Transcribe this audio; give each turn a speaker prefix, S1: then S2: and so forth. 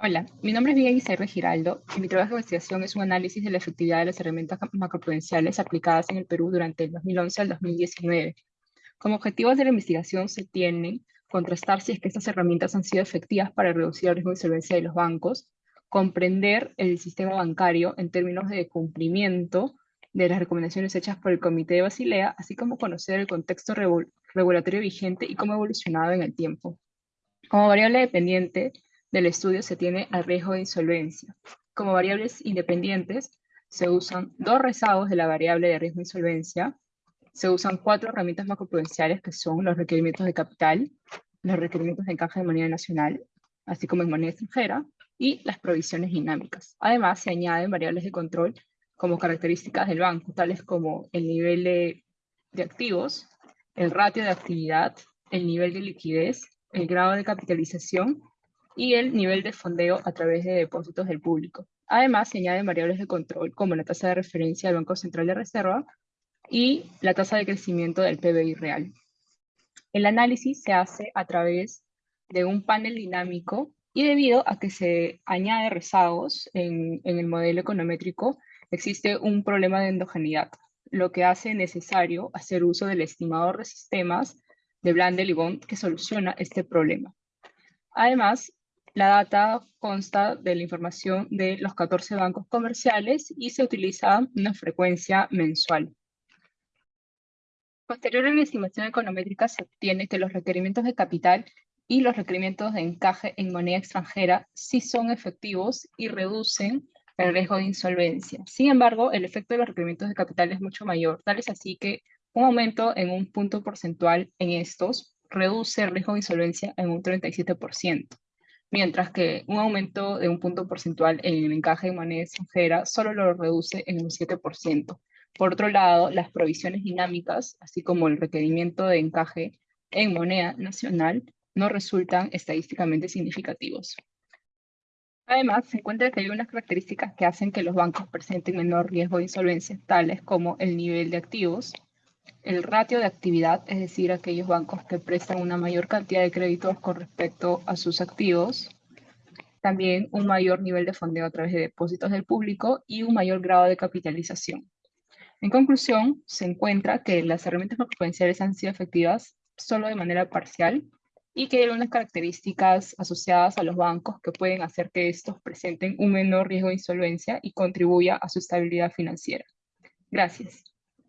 S1: Hola, mi nombre es Miguel Guisarre Giraldo y mi trabajo de investigación es un análisis de la efectividad de las herramientas macroprudenciales aplicadas en el Perú durante el 2011 al 2019. Como objetivos de la investigación se tiene contrastar si es que estas herramientas han sido efectivas para reducir el riesgo de insolvencia de los bancos, comprender el sistema bancario en términos de cumplimiento de las recomendaciones hechas por el Comité de Basilea, así como conocer el contexto regulatorio vigente y cómo ha evolucionado en el tiempo. Como variable dependiente, del estudio se tiene al riesgo de insolvencia. Como variables independientes, se usan dos rezagos de la variable de riesgo de insolvencia, se usan cuatro herramientas macroprudenciales que son los requerimientos de capital, los requerimientos de encaje de moneda nacional, así como en moneda extranjera, y las provisiones dinámicas. Además, se añaden variables de control como características del banco, tales como el nivel de, de activos, el ratio de actividad, el nivel de liquidez, el grado de capitalización y el nivel de fondeo a través de depósitos del público. Además, se añaden variables de control como la tasa de referencia del Banco Central de Reserva y la tasa de crecimiento del PBI real. El análisis se hace a través de un panel dinámico y debido a que se añade rezagos en, el modelo econométrico, existe un problema de endogeneidad, lo que hace necesario hacer uso del estimador de sistemas de Blandel y Bond que soluciona este problema. Además, la data consta de la información de los 14 bancos comerciales y se utiliza una frecuencia mensual. Posterior a la estimación econométrica se obtiene que los requerimientos de capital y los requerimientos de encaje en moneda extranjera sí son efectivos y reducen el riesgo de insolvencia. Sin embargo, el efecto de los requerimientos de capital es mucho mayor, tal es así que un aumento en un punto porcentual en estos reduce el riesgo de insolvencia en un 37% mientras que un aumento de un punto porcentual en el encaje de moneda extranjera solo lo reduce en un 7%. Por otro lado, las provisiones dinámicas, así como el requerimiento de encaje en moneda nacional, no resultan estadísticamente significativos. Además, se encuentra que hay unas características que hacen que los bancos presenten menor riesgo de insolvencia, tales como el nivel de activos, el ratio de actividad, es decir, aquellos bancos que prestan una mayor cantidad de créditos con respecto a sus activos, también un mayor nivel de fondeo a través de depósitos del público y un mayor grado de capitalización. En conclusión, se encuentra que las herramientas macroprudenciales han sido efectivas solo de manera parcial y que hay unas características asociadas a los bancos que pueden hacer que estos presenten un menor riesgo de insolvencia y contribuya a su estabilidad financiera. Gracias.